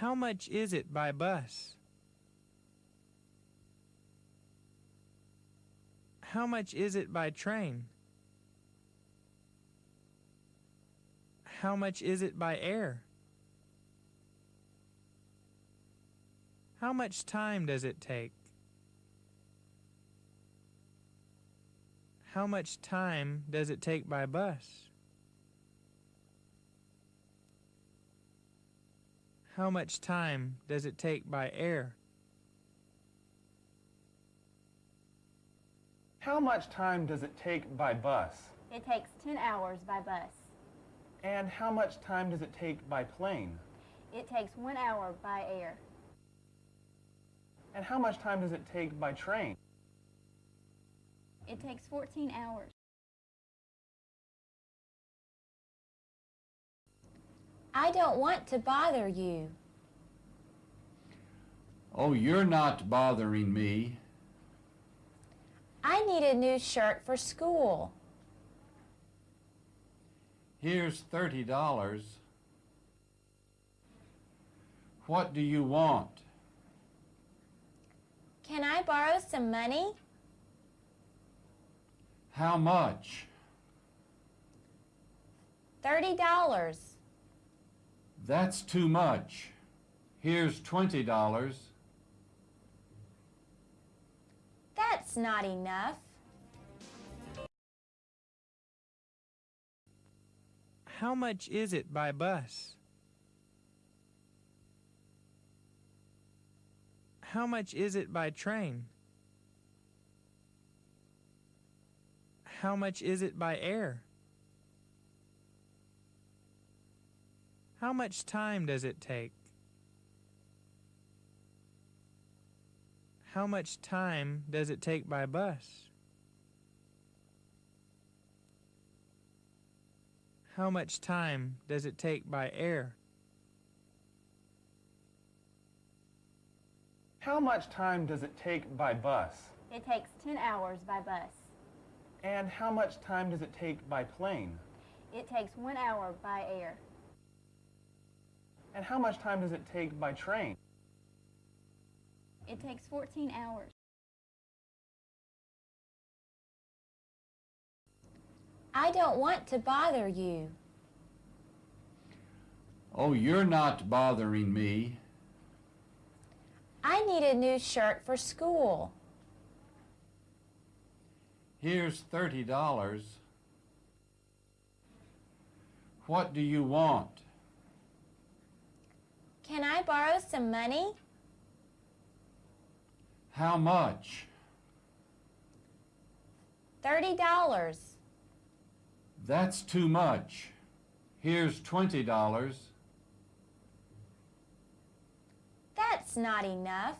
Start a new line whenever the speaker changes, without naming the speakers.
How much is it by bus? How much is it by train? How much is it by air? How much time does it take? How much time does it take by bus? How much time does it take by air?
How much time does it take by bus?
It takes 10 hours by bus.
And how much time does it take by plane?
It takes one hour by air.
And how much time does it take by train?
It takes 14 hours.
I don't want to bother you.
Oh, you're not bothering me.
I need a new shirt for school.
Here's thirty dollars. What do you want?
Can I borrow some money?
How much?
Thirty dollars.
That's too much. Here's twenty dollars.
That's not enough.
How much is it by bus? How much is it by train? How much is it by air? How much time does it take? How much time does it take by bus? How much time does it take by air?
How much time does it take by bus?
It takes 10 hours by bus.
And how much time does it take by plane?
It takes one hour by air.
And how much time does it take by train?
It takes 14 hours.
I don't want to bother you.
Oh, you're not bothering me.
I need a new shirt for school.
Here's thirty dollars. What do you want?
Borrow some money?
How much?
Thirty dollars.
That's too much. Here's twenty dollars.
That's not enough.